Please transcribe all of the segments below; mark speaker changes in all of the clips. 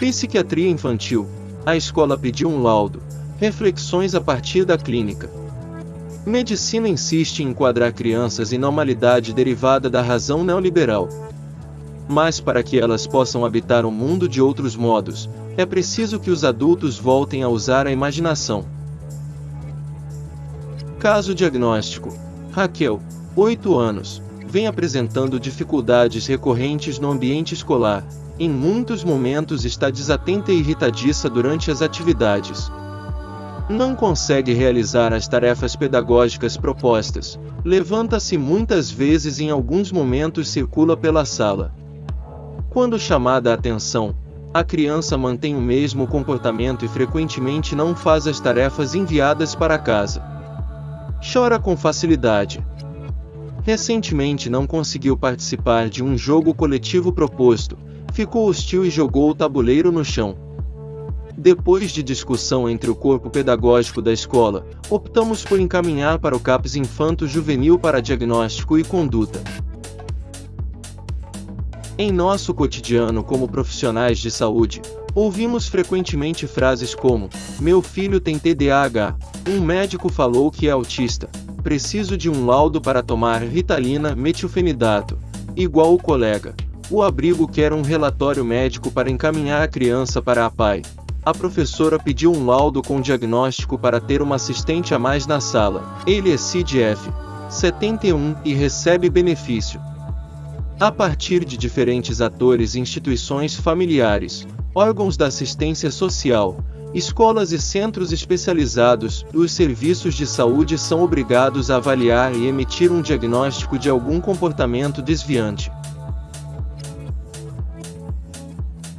Speaker 1: Psiquiatria infantil. A escola pediu um laudo. Reflexões a partir da clínica. Medicina insiste em enquadrar crianças em normalidade derivada da razão neoliberal. Mas para que elas possam habitar o mundo de outros modos, é preciso que os adultos voltem a usar a imaginação. Caso diagnóstico: Raquel, 8 anos, vem apresentando dificuldades recorrentes no ambiente escolar. Em muitos momentos está desatenta e irritadiça durante as atividades. Não consegue realizar as tarefas pedagógicas propostas. Levanta-se muitas vezes e em alguns momentos circula pela sala. Quando chamada a atenção, a criança mantém o mesmo comportamento e frequentemente não faz as tarefas enviadas para casa. Chora com facilidade. Recentemente não conseguiu participar de um jogo coletivo proposto, ficou hostil e jogou o tabuleiro no chão. Depois de discussão entre o corpo pedagógico da escola, optamos por encaminhar para o CAPS Infanto Juvenil para diagnóstico e conduta. Em nosso cotidiano como profissionais de saúde, ouvimos frequentemente frases como: Meu filho tem TDAH, um médico falou que é autista, preciso de um laudo para tomar Ritalina metilfenidato, igual o colega. O abrigo quer um relatório médico para encaminhar a criança para a PAI. A professora pediu um laudo com diagnóstico para ter uma assistente a mais na sala. Ele é CIDF 71 e recebe benefício. A partir de diferentes atores e instituições familiares, órgãos da assistência social, escolas e centros especializados, os serviços de saúde são obrigados a avaliar e emitir um diagnóstico de algum comportamento desviante.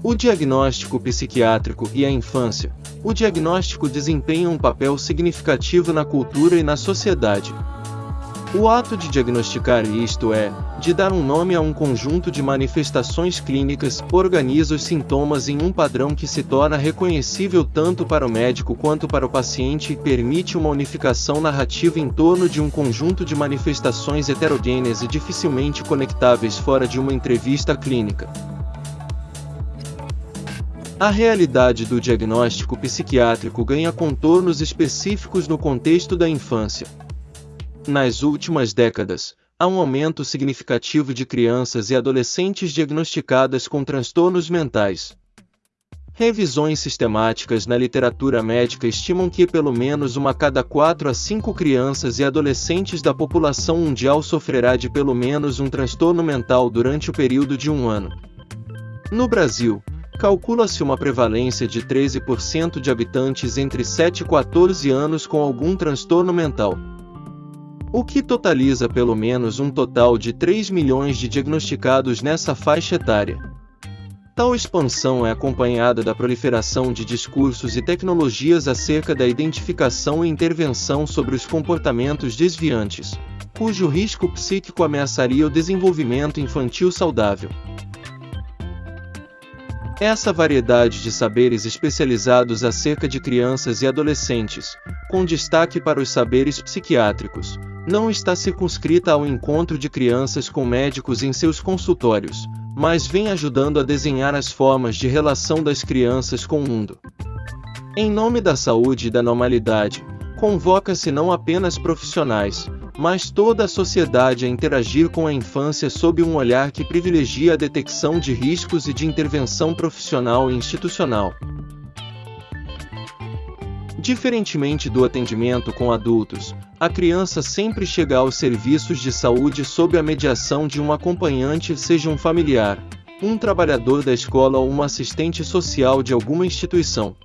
Speaker 1: O diagnóstico psiquiátrico e a infância. O diagnóstico desempenha um papel significativo na cultura e na sociedade. O ato de diagnosticar, isto é, de dar um nome a um conjunto de manifestações clínicas, organiza os sintomas em um padrão que se torna reconhecível tanto para o médico quanto para o paciente e permite uma unificação narrativa em torno de um conjunto de manifestações heterogêneas e dificilmente conectáveis fora de uma entrevista clínica. A realidade do diagnóstico psiquiátrico ganha contornos específicos no contexto da infância. Nas últimas décadas, há um aumento significativo de crianças e adolescentes diagnosticadas com transtornos mentais. Revisões sistemáticas na literatura médica estimam que pelo menos uma cada quatro a cinco crianças e adolescentes da população mundial sofrerá de pelo menos um transtorno mental durante o período de um ano. No Brasil, calcula-se uma prevalência de 13% de habitantes entre 7 e 14 anos com algum transtorno mental. O que totaliza pelo menos um total de 3 milhões de diagnosticados nessa faixa etária. Tal expansão é acompanhada da proliferação de discursos e tecnologias acerca da identificação e intervenção sobre os comportamentos desviantes, cujo risco psíquico ameaçaria o desenvolvimento infantil saudável. Essa variedade de saberes especializados acerca de crianças e adolescentes, com destaque para os saberes psiquiátricos, não está circunscrita ao encontro de crianças com médicos em seus consultórios, mas vem ajudando a desenhar as formas de relação das crianças com o mundo. Em nome da saúde e da normalidade, convoca-se não apenas profissionais, mas toda a sociedade a interagir com a infância sob um olhar que privilegia a detecção de riscos e de intervenção profissional e institucional. Diferentemente do atendimento com adultos, a criança sempre chega aos serviços de saúde sob a mediação de um acompanhante, seja um familiar, um trabalhador da escola ou um assistente social de alguma instituição.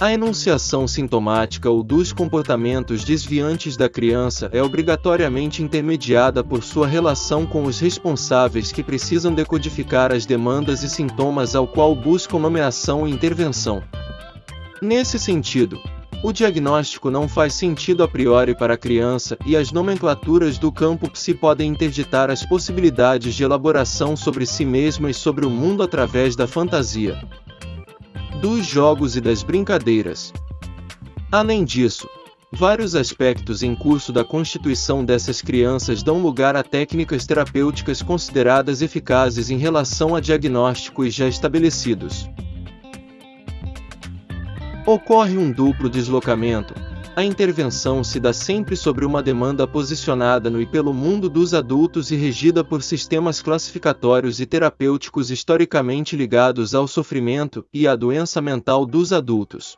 Speaker 1: A enunciação sintomática ou dos comportamentos desviantes da criança é obrigatoriamente intermediada por sua relação com os responsáveis que precisam decodificar as demandas e sintomas ao qual buscam nomeação e intervenção. Nesse sentido, o diagnóstico não faz sentido a priori para a criança e as nomenclaturas do campo psi podem interditar as possibilidades de elaboração sobre si mesma e sobre o mundo através da fantasia dos jogos e das brincadeiras. Além disso, vários aspectos em curso da constituição dessas crianças dão lugar a técnicas terapêuticas consideradas eficazes em relação a diagnósticos já estabelecidos. Ocorre um duplo deslocamento, a intervenção se dá sempre sobre uma demanda posicionada no e pelo mundo dos adultos e regida por sistemas classificatórios e terapêuticos historicamente ligados ao sofrimento e à doença mental dos adultos.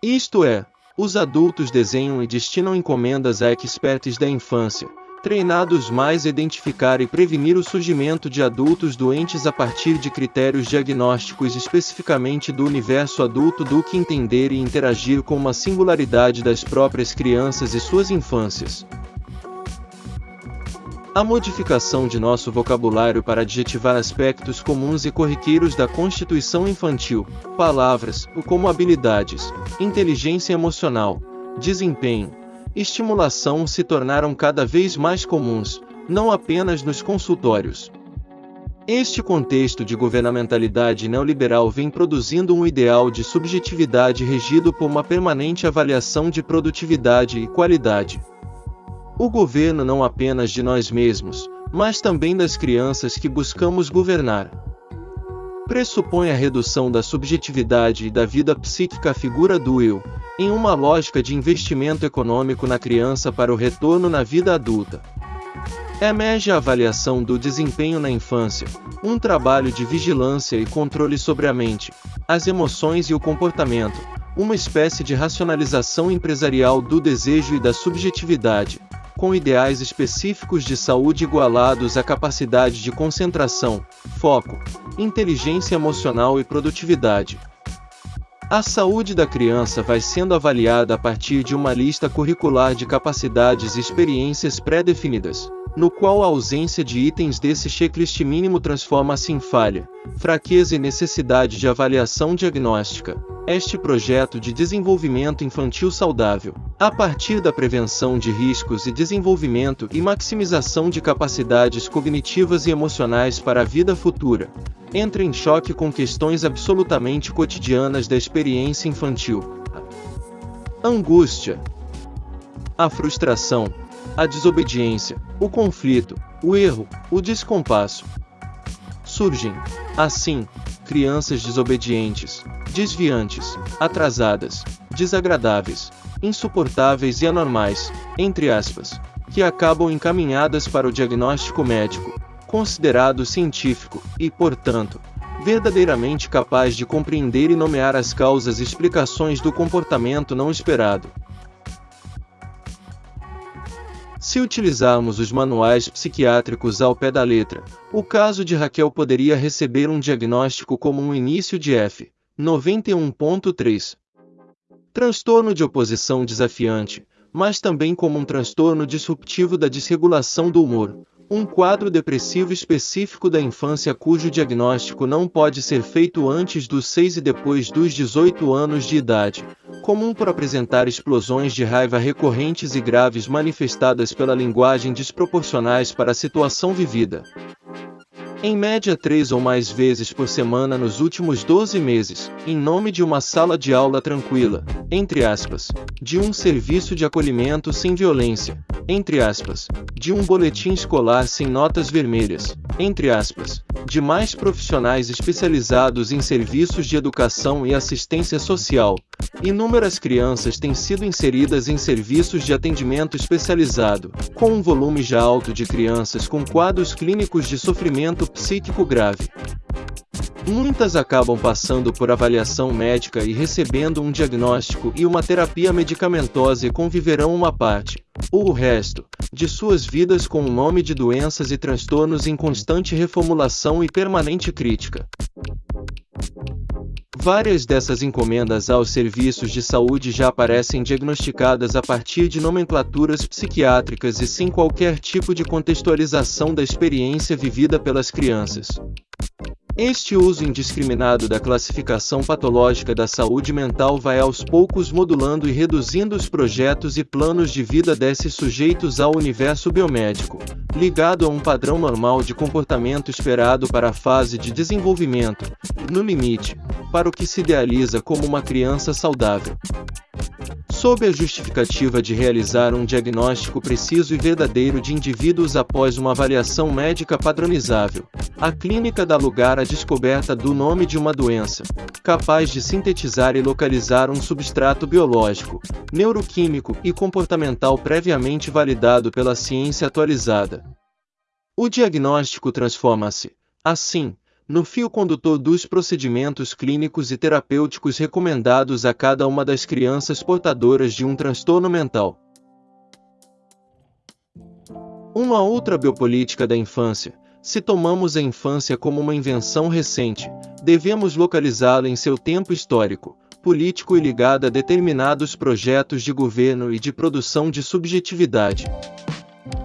Speaker 1: Isto é, os adultos desenham e destinam encomendas a experts da infância, treinados mais identificar e prevenir o surgimento de adultos doentes a partir de critérios diagnósticos especificamente do universo adulto do que entender e interagir com uma singularidade das próprias crianças e suas infâncias. A modificação de nosso vocabulário para adjetivar aspectos comuns e corriqueiros da constituição infantil, palavras, como habilidades, inteligência emocional, desempenho, estimulação se tornaram cada vez mais comuns, não apenas nos consultórios. Este contexto de governamentalidade neoliberal vem produzindo um ideal de subjetividade regido por uma permanente avaliação de produtividade e qualidade. O governo não apenas de nós mesmos, mas também das crianças que buscamos governar. Pressupõe a redução da subjetividade e da vida psíquica à figura do eu, em uma lógica de investimento econômico na criança para o retorno na vida adulta. Emerge a avaliação do desempenho na infância, um trabalho de vigilância e controle sobre a mente, as emoções e o comportamento, uma espécie de racionalização empresarial do desejo e da subjetividade, com ideais específicos de saúde igualados à capacidade de concentração, foco, inteligência emocional e produtividade. A saúde da criança vai sendo avaliada a partir de uma lista curricular de capacidades e experiências pré-definidas, no qual a ausência de itens desse checklist mínimo transforma-se em falha, fraqueza e necessidade de avaliação diagnóstica. Este projeto de desenvolvimento infantil saudável, a partir da prevenção de riscos e desenvolvimento e maximização de capacidades cognitivas e emocionais para a vida futura, entra em choque com questões absolutamente cotidianas da experiência infantil. Angústia, a frustração, a desobediência, o conflito, o erro, o descompasso. Surgem, assim, crianças desobedientes, desviantes, atrasadas, desagradáveis, insuportáveis e anormais, entre aspas, que acabam encaminhadas para o diagnóstico médico, considerado científico e, portanto, verdadeiramente capaz de compreender e nomear as causas e explicações do comportamento não esperado. Se utilizarmos os manuais psiquiátricos ao pé da letra, o caso de Raquel poderia receber um diagnóstico como um início de F. 91.3. Transtorno de oposição desafiante, mas também como um transtorno disruptivo da desregulação do humor, um quadro depressivo específico da infância cujo diagnóstico não pode ser feito antes dos 6 e depois dos 18 anos de idade, comum por apresentar explosões de raiva recorrentes e graves manifestadas pela linguagem desproporcionais para a situação vivida. Em média três ou mais vezes por semana nos últimos 12 meses, em nome de uma sala de aula tranquila, entre aspas, de um serviço de acolhimento sem violência, entre aspas, de um boletim escolar sem notas vermelhas, entre aspas, de mais profissionais especializados em serviços de educação e assistência social. Inúmeras crianças têm sido inseridas em serviços de atendimento especializado, com um volume já alto de crianças com quadros clínicos de sofrimento psíquico grave. Muitas acabam passando por avaliação médica e recebendo um diagnóstico e uma terapia medicamentosa e conviverão uma parte, ou o resto, de suas vidas com o nome de doenças e transtornos em constante reformulação e permanente crítica. Várias dessas encomendas aos serviços de saúde já aparecem diagnosticadas a partir de nomenclaturas psiquiátricas e sem qualquer tipo de contextualização da experiência vivida pelas crianças. Este uso indiscriminado da classificação patológica da saúde mental vai aos poucos modulando e reduzindo os projetos e planos de vida desses sujeitos ao universo biomédico, ligado a um padrão normal de comportamento esperado para a fase de desenvolvimento, no limite, para o que se idealiza como uma criança saudável. Sob a justificativa de realizar um diagnóstico preciso e verdadeiro de indivíduos após uma avaliação médica padronizável. A clínica dá lugar à descoberta do nome de uma doença, capaz de sintetizar e localizar um substrato biológico, neuroquímico e comportamental previamente validado pela ciência atualizada. O diagnóstico transforma-se, assim, no fio condutor dos procedimentos clínicos e terapêuticos recomendados a cada uma das crianças portadoras de um transtorno mental. Uma outra biopolítica da infância. Se tomamos a infância como uma invenção recente, devemos localizá-la em seu tempo histórico, político e ligada a determinados projetos de governo e de produção de subjetividade.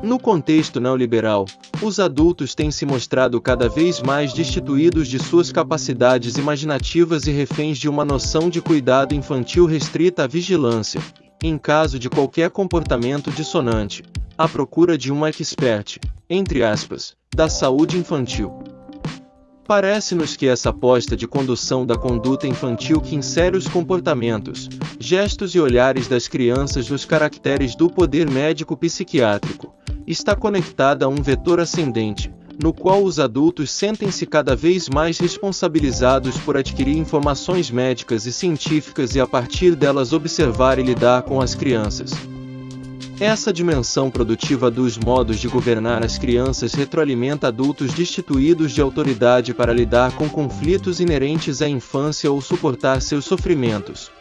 Speaker 1: No contexto neoliberal, os adultos têm se mostrado cada vez mais destituídos de suas capacidades imaginativas e reféns de uma noção de cuidado infantil restrita à vigilância, em caso de qualquer comportamento dissonante, à procura de um expert, entre aspas, da saúde infantil. Parece-nos que essa aposta de condução da conduta infantil que insere os comportamentos, gestos e olhares das crianças nos caracteres do poder médico-psiquiátrico, está conectada a um vetor ascendente, no qual os adultos sentem-se cada vez mais responsabilizados por adquirir informações médicas e científicas e a partir delas observar e lidar com as crianças. Essa dimensão produtiva dos modos de governar as crianças retroalimenta adultos destituídos de autoridade para lidar com conflitos inerentes à infância ou suportar seus sofrimentos.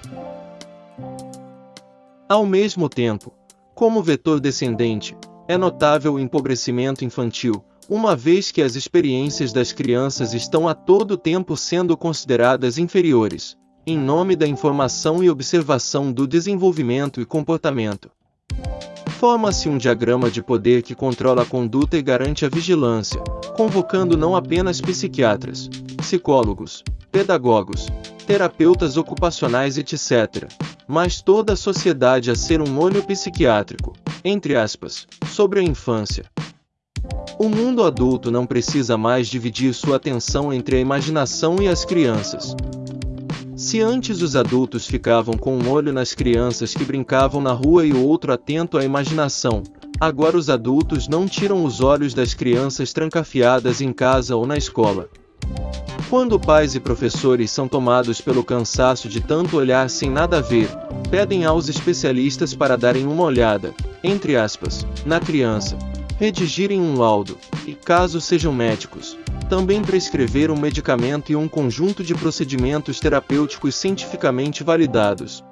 Speaker 1: Ao mesmo tempo, como vetor descendente, é notável o empobrecimento infantil, uma vez que as experiências das crianças estão a todo tempo sendo consideradas inferiores, em nome da informação e observação do desenvolvimento e comportamento. Forma-se um diagrama de poder que controla a conduta e garante a vigilância, convocando não apenas psiquiatras, psicólogos, pedagogos, terapeutas ocupacionais etc., mas toda a sociedade a ser um olho psiquiátrico, entre aspas, sobre a infância. O mundo adulto não precisa mais dividir sua atenção entre a imaginação e as crianças, se antes os adultos ficavam com um olho nas crianças que brincavam na rua e o outro atento à imaginação, agora os adultos não tiram os olhos das crianças trancafiadas em casa ou na escola. Quando pais e professores são tomados pelo cansaço de tanto olhar sem nada a ver, pedem aos especialistas para darem uma olhada, entre aspas, na criança, redigirem um laudo, e caso sejam médicos, também prescrever um medicamento e um conjunto de procedimentos terapêuticos cientificamente validados.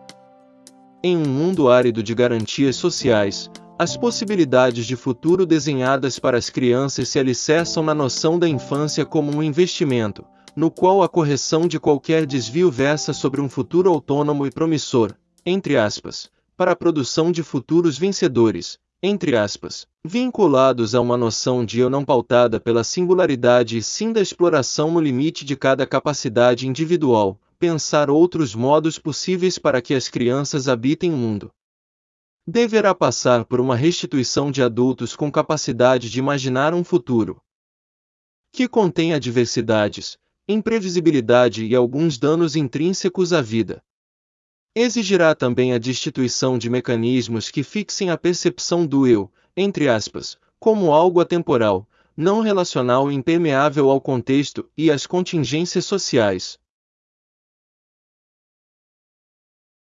Speaker 1: Em um mundo árido de garantias sociais, as possibilidades de futuro desenhadas para as crianças se alicerçam na noção da infância como um investimento, no qual a correção de qualquer desvio versa sobre um futuro autônomo e promissor, entre aspas, para a produção de futuros vencedores, entre aspas, vinculados a uma noção de eu não pautada pela singularidade e sim da exploração no limite de cada capacidade individual, pensar outros modos possíveis para que as crianças habitem o mundo. Deverá passar por uma restituição de adultos com capacidade de imaginar um futuro que contém adversidades, imprevisibilidade e alguns danos intrínsecos à vida. Exigirá também a destituição de mecanismos que fixem a percepção do eu, entre aspas, como algo atemporal, não relacional e impermeável ao contexto e às contingências sociais.